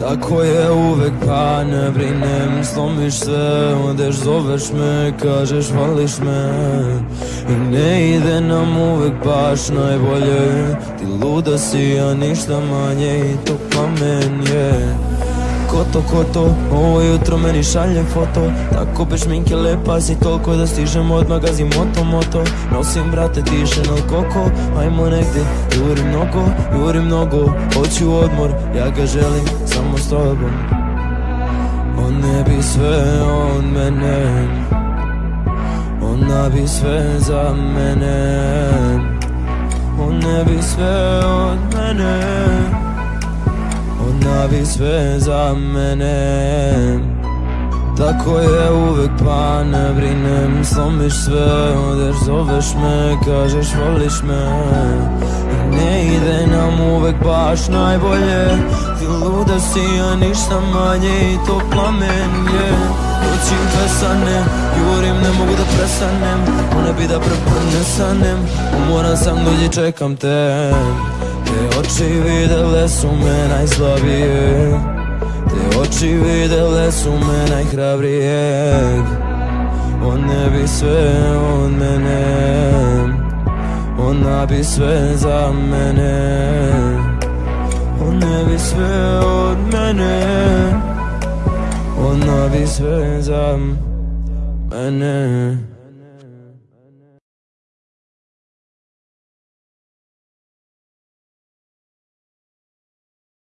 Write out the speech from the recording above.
Tako je uvek pa ne brinem. Slomiš sve, odeš, zoveš me Kažeš voliš me. I ne ide nam uvek baš najbolje. Ti luda si, a ništa manje I to plamen je Ko to, ko to, ovo jutro meni šalje foto. Tako bez šminke lepa si toliko da stižem od magazi moto moto. Nosim brate tiše na koko, ajmo negdje Juri mnogo, juri mnogo, hoću odmor Ja ga želim samo s tobom. On ne bi sve od mene. Ona bi sve za mene. On ne bi sve od mene Ona bi sve za mene. Tako je uvek pa ne brinem Slomiš sve, odeš, zoveš me Kažeš voliš me. I ne ide nam uvek baš najbolje Ti luda si, a ništa manje I to plamen je. Doćim pesane, jurim, ne mogu da prestanem Ona bi da preprnesanem Umoran sam dođi, čekam te oči videle su me najslabije. Te oči videle su me najhrabrijeg One bi sve od mene. Ona bi sve za mene. One bi sve od mene. Ona bi sve za mene